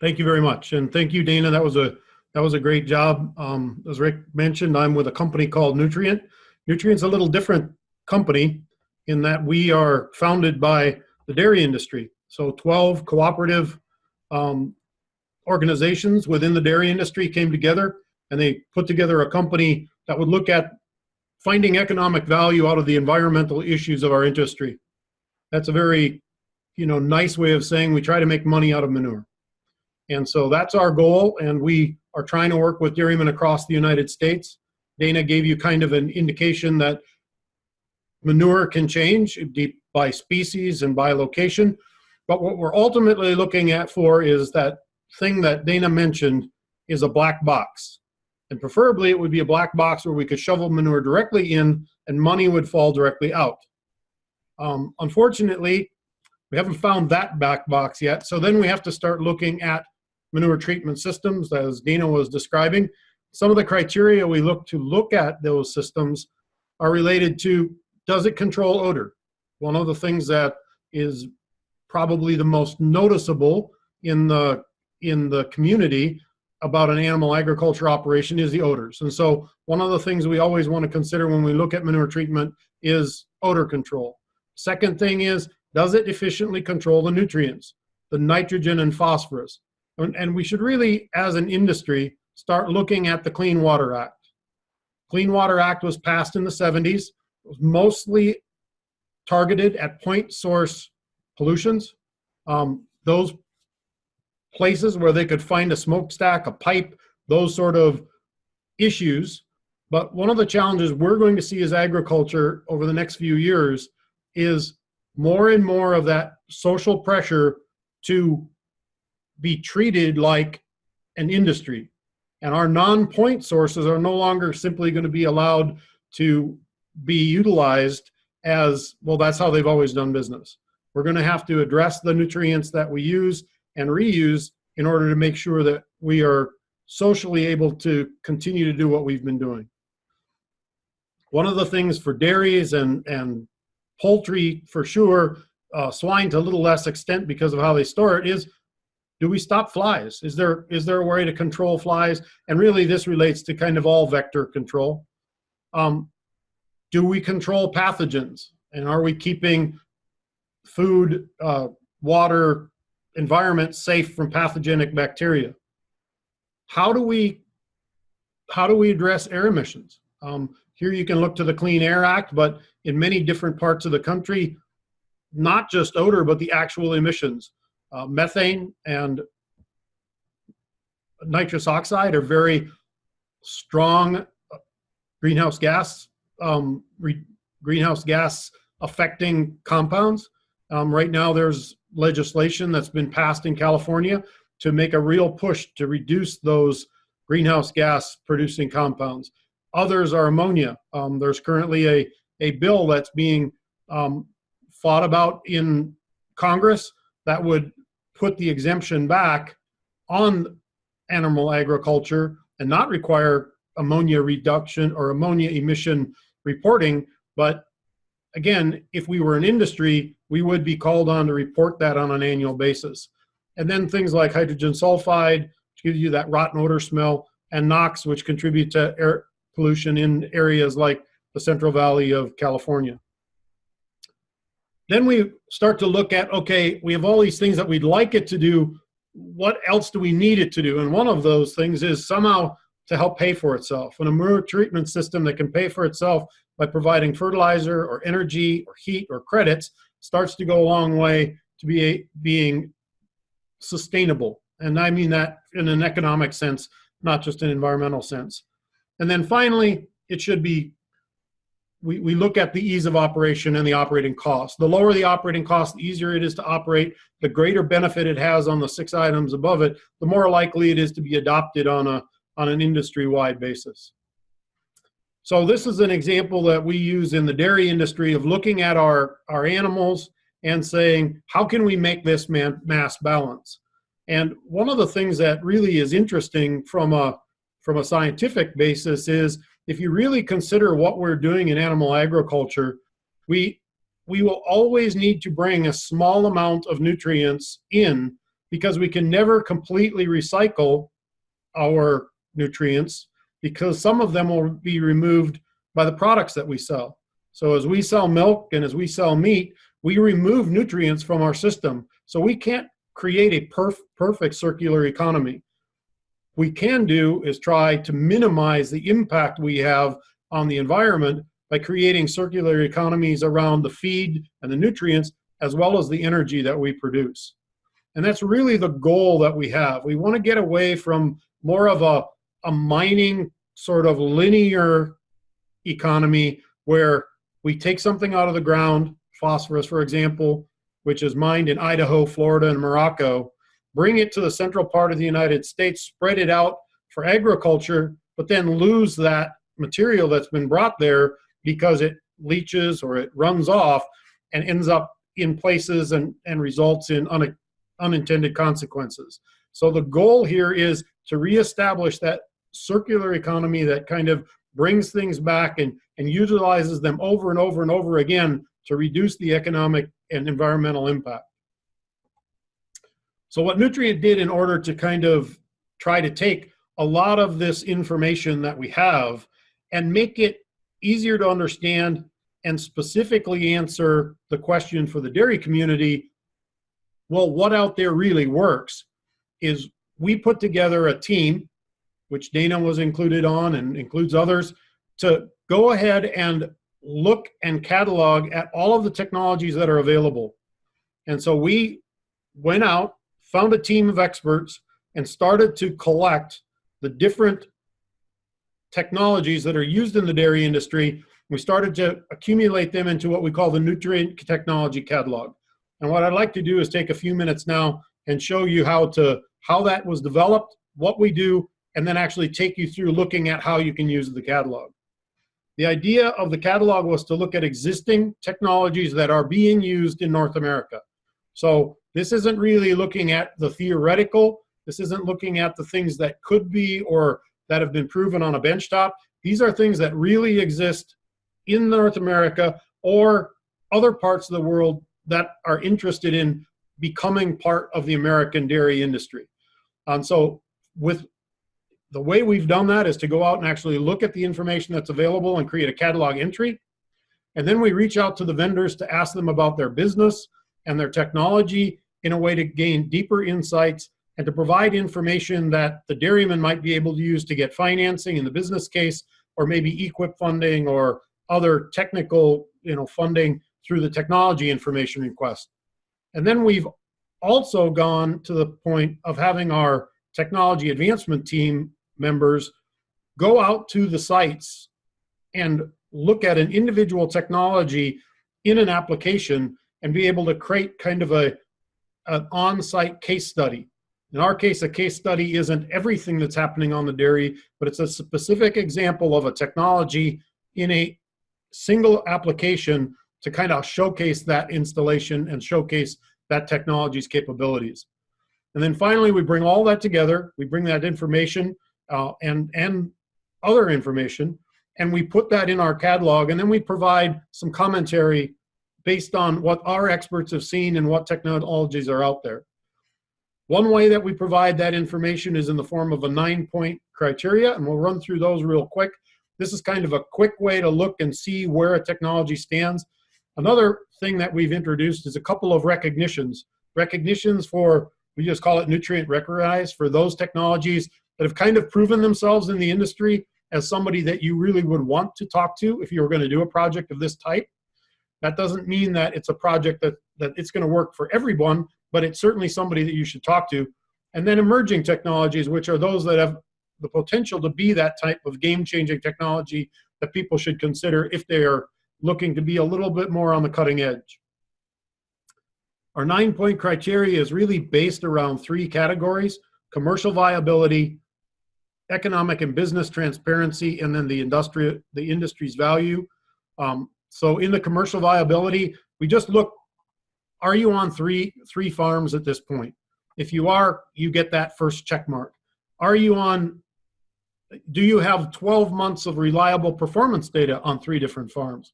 Thank you very much, and thank you, Dana. That was a that was a great job. Um, as Rick mentioned, I'm with a company called Newtrient. Newtrient's a little different company in that we are founded by the dairy industry. So 12 cooperative um, organizations within the dairy industry came together and they put together a company that would look at finding economic value out of the environmental issues of our industry. That's a very, you know, nice way of saying we try to make money out of manure. And so that's our goal, and we are trying to work with dairymen across the United States. Dana gave you kind of an indication that manure can change by species and by location. But what we're ultimately looking at for is that thing that Dana mentioned is a black box. And preferably it would be a black box where we could shovel manure directly in and money would fall directly out. Um, unfortunately, we haven't found that black box yet. So then we have to start looking at manure treatment systems, as Dana was describing. Some of the criteria we look to look at those systems are related to, does it control odor? One of the things that is probably the most noticeable in the, in the community about an animal agriculture operation is the odors. And so one of the things we always want to consider when we look at manure treatment is odor control. Second thing is, does it efficiently control the nutrients, the nitrogen and phosphorus? And, we should really, as an industry, start looking at the Clean Water Act. Clean Water Act was passed in the 70s. It was mostly targeted at point source pollutions. Um, those places where they could find a smokestack, a pipe, those sort of issues. But one of the challenges we're going to see as agriculture over the next few years is more and more of that social pressure to be treated like an industry. And our non-point sources are no longer simply going to be allowed to be utilized as, well, that's how they've always done business. We're going to have to address the nutrients that we use and reuse in order to make sure that we are socially able to continue to do what we've been doing. One of the things for dairies and, and poultry for sure, uh, swine to a little less extent because of how they store it is, do we stop flies? Is there, is there a way to control flies? And really this relates to kind of all vector control. Um, do we control pathogens? And are we keeping food, uh, water, environment safe from pathogenic bacteria? How do we, how do we address air emissions? Um, here you can look to the Clean Air Act, but in many different parts of the country, not just odor, but the actual emissions. Uh, methane and nitrous oxide are very strong greenhouse gas um, greenhouse gas affecting compounds. Um, right now there's legislation that's been passed in California to make a real push to reduce those greenhouse gas producing compounds. Others are ammonia. Um, there's currently a, a bill that's being um, fought about in Congress that would put the exemption back on animal agriculture and not require ammonia reduction or ammonia emission reporting. But again, if we were an industry, we would be called on to report that on an annual basis. And then things like hydrogen sulfide, which gives you that rotten odor smell, and NOx, which contribute to air pollution in areas like the Central Valley of California. Then we start to look at, okay, we have all these things that we'd like it to do. What else do we need it to do? And one of those things is somehow to help pay for itself. And a manure treatment system that can pay for itself by providing fertilizer or energy or heat or credits starts to go a long way to be a, being sustainable. And I mean that in an economic sense, not just an environmental sense. And then finally, it should be, we, we look at the ease of operation and the operating cost. The lower the operating cost, the easier it is to operate, the greater benefit it has on the six items above it, the more likely it is to be adopted on, a, on an industry-wide basis. So this is an example that we use in the dairy industry of looking at our, our animals and saying, how can we make this man, mass balance? And one of the things that really is interesting from a, from a scientific basis is if you really consider what we're doing in animal agriculture, we, we will always need to bring a small amount of nutrients in because we can never completely recycle our nutrients because some of them will be removed by the products that we sell. So as we sell milk and as we sell meat, we remove nutrients from our system. So we can't create a perf perfect circular economy. We can do is try to minimize the impact we have on the environment by creating circular economies around the feed and the nutrients, as well as the energy that we produce. And that's really the goal that we have. We want to get away from more of a, a mining sort of linear economy where we take something out of the ground, phosphorus, for example, which is mined in Idaho, Florida, and Morocco, bring it to the central part of the United States, spread it out for agriculture, but then lose that material that's been brought there because it leaches or it runs off and ends up in places and, and results in un, unintended consequences. So the goal here is to reestablish that circular economy that kind of brings things back and, and utilizes them over and over and over again to reduce the economic and environmental impact. So what Newtrient did in order to kind of try to take a lot of this information that we have and make it easier to understand and specifically answer the question for the dairy community, well, what out there really works is we put together a team, which Dana was included on and includes others, to go ahead and look and catalog at all of the technologies that are available. And so we went out, found a team of experts, and started to collect the different technologies that are used in the dairy industry. We started to accumulate them into what we call the Newtrient Technology Catalog. And what I'd like to do is take a few minutes now and show you how to how that was developed, what we do, and then actually take you through looking at how you can use the catalog. The idea of the catalog was to look at existing technologies that are being used in North America. So this isn't really looking at the theoretical, this isn't looking at the things that could be or that have been proven on a benchtop. These are things that really exist in North America or other parts of the world that are interested in becoming part of the American dairy industry. And so with the way we've done that is to go out and actually look at the information that's available and create a catalog entry. And then we reach out to the vendors to ask them about their business and their technology in a way to gain deeper insights and to provide information that the dairyman might be able to use to get financing in the business case, or maybe EQIP funding or other technical you know, funding through the technology information request. And then we've also gone to the point of having our technology advancement team members go out to the sites and look at an individual technology in an application and be able to create kind of a an on-site case study in our case, a case study isn't everything that's happening on the dairy, but it's a specific example of a technology in a single application to kind of showcase that installation and showcase that technology's capabilities. And then finally, we bring all that together. We bring that information uh, and, and other information, and we put that in our catalog, and then we provide some commentary based on what our experts have seen and what technologies are out there. One way that we provide that information is in the form of a nine point criteria, and we'll run through those real quick. This is kind of a quick way to look and see where a technology stands. Another thing that we've introduced is a couple of recognitions. Recognitions for, we just call it Newtrient recognized, for those technologies that have kind of proven themselves in the industry as somebody that you really would want to talk to if you were going to do a project of this type. That doesn't mean that it's a project that, that it's going to work for everyone, but it's certainly somebody that you should talk to. And then emerging technologies, which are those that have the potential to be that type of game-changing technology that people should consider if they are looking to be a little bit more on the cutting edge. Our nine-point criteria is really based around three categories, commercial viability, economic and business transparency, and then the industry, the industry's value. Um, so in the commercial viability, we just look are you on three three farms at this point? If you are, you get that first check mark. Are you on, do you have 12 months of reliable performance data on three different farms?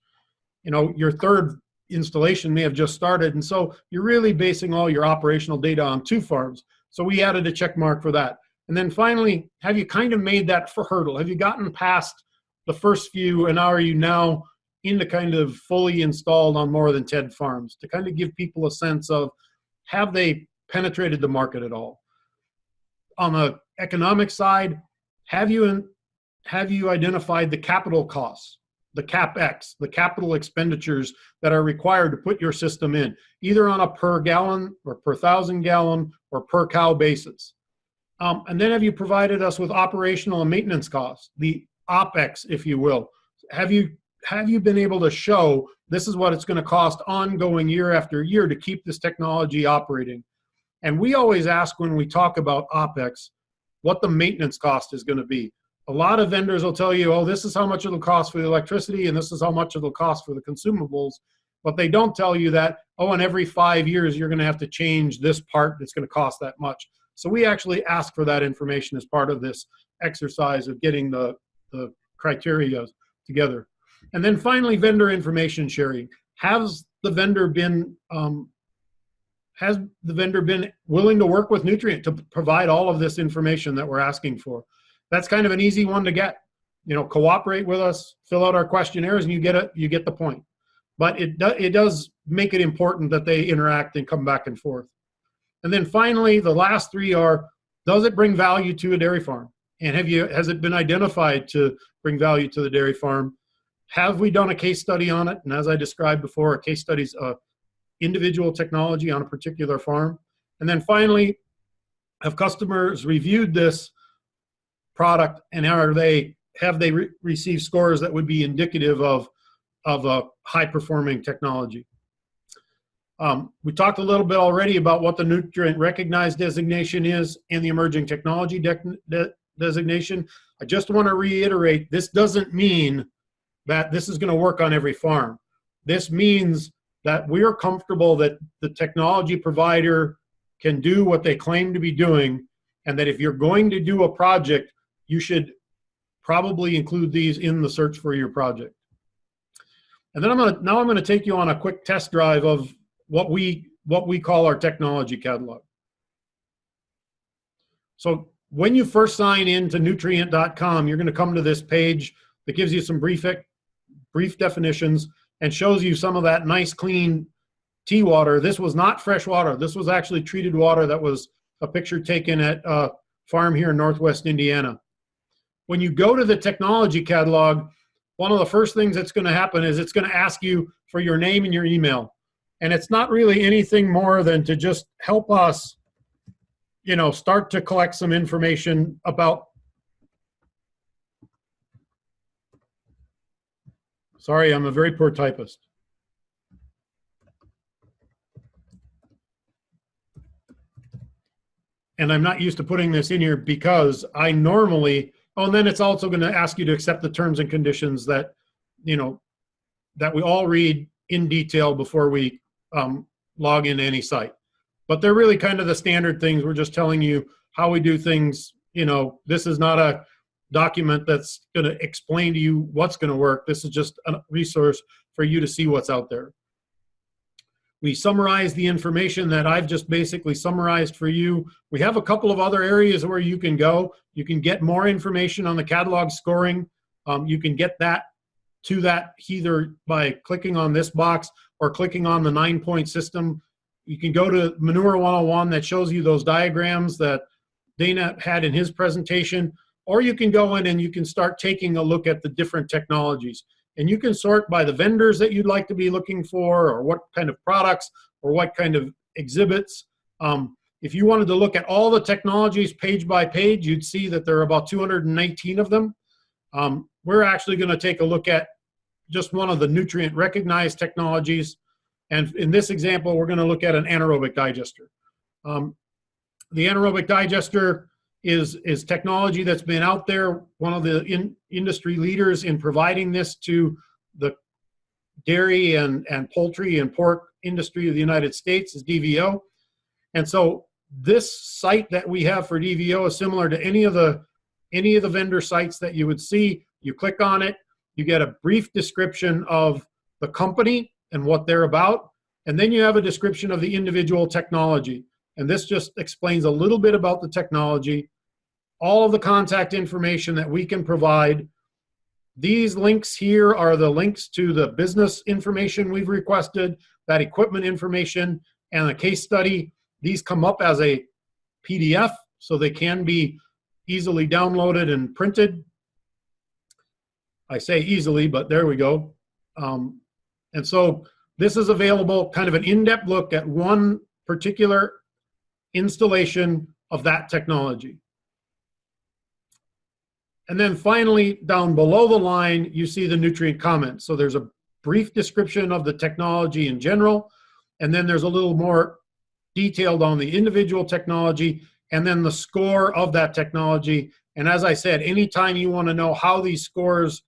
You know, your third installation may have just started. And so you're really basing all your operational data on two farms. So we added a check mark for that. And then finally, have you kind of made that for hurdle? Have you gotten past the first few and are you now into kind of fully installed on more than 10 farms to kind of give people a sense of have they penetrated the market at all? On the economic side, have you have you identified the capital costs, the capex, the capital expenditures that are required to put your system in, either on a per gallon or per thousand gallon or per cow basis? Um, and then have you provided us with operational and maintenance costs, the OPEX, if you will? Have you have you been able to show this is what it's going to cost ongoing year after year to keep this technology operating? And we always ask when we talk about OPEX, what the maintenance cost is going to be. A lot of vendors will tell you, oh, this is how much it'll cost for the electricity and this is how much it'll cost for the consumables. But they don't tell you that, oh, and every five years you're going to have to change this part that's going to cost that much. So we actually ask for that information as part of this exercise of getting the, the criteria together. And then finally, vendor information sharing. Has the vendor been um, has the vendor been willing to work with Newtrient to provide all of this information that we're asking for? That's kind of an easy one to get. You know, cooperate with us, fill out our questionnaires, and you get it. You get the point. But it do, it does make it important that they interact and come back and forth. And then finally, the last three are: Does it bring value to a dairy farm? And have you has it been identified to bring value to the dairy farm? Have we done a case study on it? And as I described before, a case study is a individual technology on a particular farm. And then finally, have customers reviewed this product and are they have they re received scores that would be indicative of of a high performing technology? Um, we talked a little bit already about what the Newtrient recognized designation is and the emerging technology de de designation. I just want to reiterate, this doesn't mean that this is going to work on every farm. This means that we're comfortable that the technology provider can do what they claim to be doing and that if you're going to do a project, you should probably include these in the search for your project. And then I'm gonna, now I'm gonna take you on a quick test drive of what we, what we call our technology catalog. So when you first sign in to newtrient.com, you're gonna come to this page that gives you some brief brief definitions, and shows you some of that nice clean tea water. This was not fresh water. This was actually treated water that was a picture taken at a farm here in Northwest Indiana. When you go to the technology catalog, one of the first things that's going to happen is it's going to ask you for your name and your email. And it's not really anything more than to just help us, you know, start to collect some information about Sorry, I'm a very poor typist. And I'm not used to putting this in here because I normally, oh, and then it's also going to ask you to accept the terms and conditions that, you know, that we all read in detail before we um, log into any site. But they're really kind of the standard things. We're just telling you how we do things. You know, this is not a document that's going to explain to you what's going to work. This is just a resource for you to see what's out there. We summarize the information that I've just basically summarized for you. We have a couple of other areas where you can go. You can get more information on the catalog scoring. Um, you can get that to that either by clicking on this box or clicking on the nine point system. You can go to Manure 101 that shows you those diagrams that Dana had in his presentation or you can go in and you can start taking a look at the different technologies. And you can sort by the vendors that you'd like to be looking for, or what kind of products, or what kind of exhibits. Um, if you wanted to look at all the technologies page by page, you'd see that there are about 219 of them. Um, we're actually going to take a look at just one of the Newtrient recognized technologies. And in this example, we're going to look at an anaerobic digester. Um, the anaerobic digester is, is technology that's been out there. One of the in, industry leaders in providing this to the dairy and, and poultry and pork industry of the United States is DVO. And so this site that we have for DVO is similar to any of the any of the vendor sites that you would see. You click on it, you get a brief description of the company and what they're about. And then you have a description of the individual technology. And this just explains a little bit about the technology, all of the contact information that we can provide. These links here are the links to the business information we've requested, that equipment information, and the case study. These come up as a PDF, so they can be easily downloaded and printed. I say easily, but there we go. Um, and so this is available, kind of an in-depth look at one particular installation of that technology. And then finally, down below the line, you see the Newtrient comments. So there's a brief description of the technology in general, and then there's a little more detailed on the individual technology, and then the score of that technology. And as I said, anytime you want to know how these scores,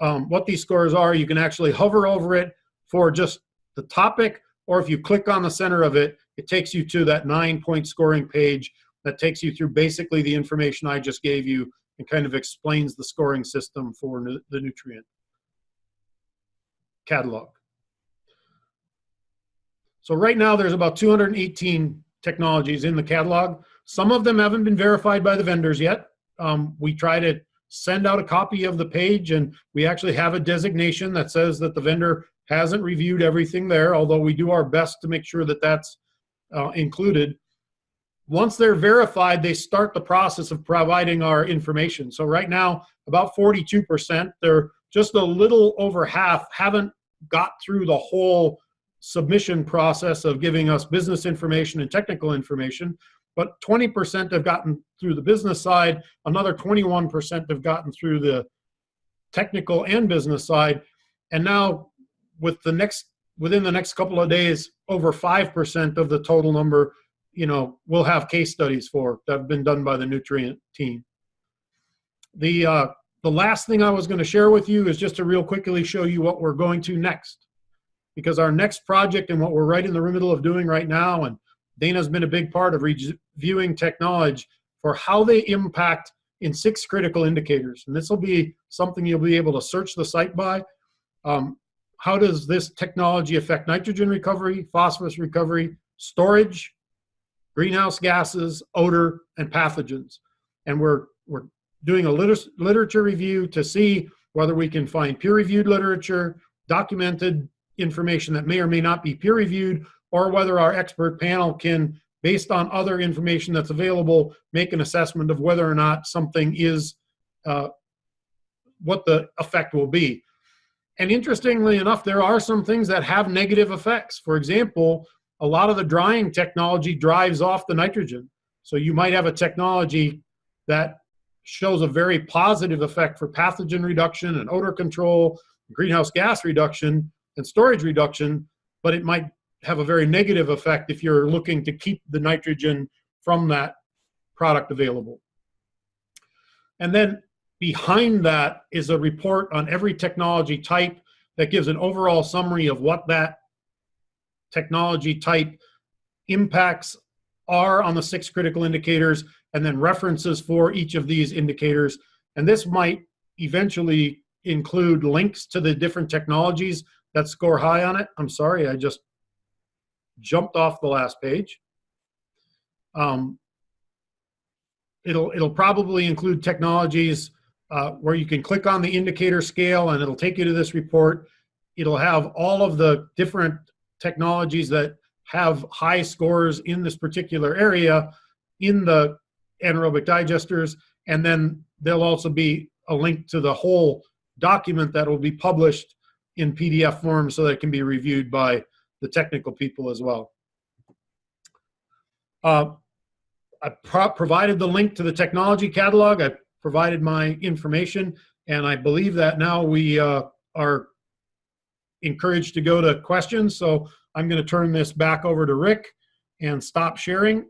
um, what these scores are, you can actually hover over it for just the topic, or if you click on the center of it, it takes you to that nine point scoring page that takes you through basically the information I just gave you and kind of explains the scoring system for nu the Newtrient catalog. So right now there's about 218 technologies in the catalog. Some of them haven't been verified by the vendors yet. Um, we try to send out a copy of the page and we actually have a designation that says that the vendor hasn't reviewed everything there, although we do our best to make sure that that's uh, included. Once they're verified, they start the process of providing our information. So right now, about 42%, they're just a little over half haven't got through the whole submission process of giving us business information and technical information, but 20% have gotten through the business side, another 21% have gotten through the technical and business side, and now with the next within the next couple of days, over 5% of the total number, you know, we'll have case studies for that have been done by the Newtrient team. The, uh, the last thing I was going to share with you is just to real quickly show you what we're going to next. Because our next project and what we're right in the middle of doing right now, and Dana's been a big part of reviewing technology for how they impact in six critical indicators. And this will be something you'll be able to search the site by. Um, how does this technology affect nitrogen recovery, phosphorus recovery, storage, greenhouse gases, odor, and pathogens? And we're, we're doing a liter literature review to see whether we can find peer-reviewed literature, documented information that may or may not be peer-reviewed, or whether our expert panel can, based on other information that's available, make an assessment of whether or not something is, uh, what the effect will be. And interestingly enough, there are some things that have negative effects. For example, a lot of the drying technology drives off the nitrogen. So you might have a technology that shows a very positive effect for pathogen reduction and odor control, greenhouse gas reduction, and storage reduction, but it might have a very negative effect if you're looking to keep the nitrogen from that product available. And then Behind that is a report on every technology type that gives an overall summary of what that technology type impacts are on the six critical indicators and then references for each of these indicators. And this might eventually include links to the different technologies that score high on it. I'm sorry, I just jumped off the last page. Um, it'll, it'll probably include technologies uh, where you can click on the indicator scale and it'll take you to this report. It'll have all of the different technologies that have high scores in this particular area in the anaerobic digesters. And then there'll also be a link to the whole document that will be published in PDF form so that it can be reviewed by the technical people as well. Uh, I pro provided the link to the technology catalog. I provided my information, and I believe that now we uh, are encouraged to go to questions. So I'm going to turn this back over to Rick and stop sharing,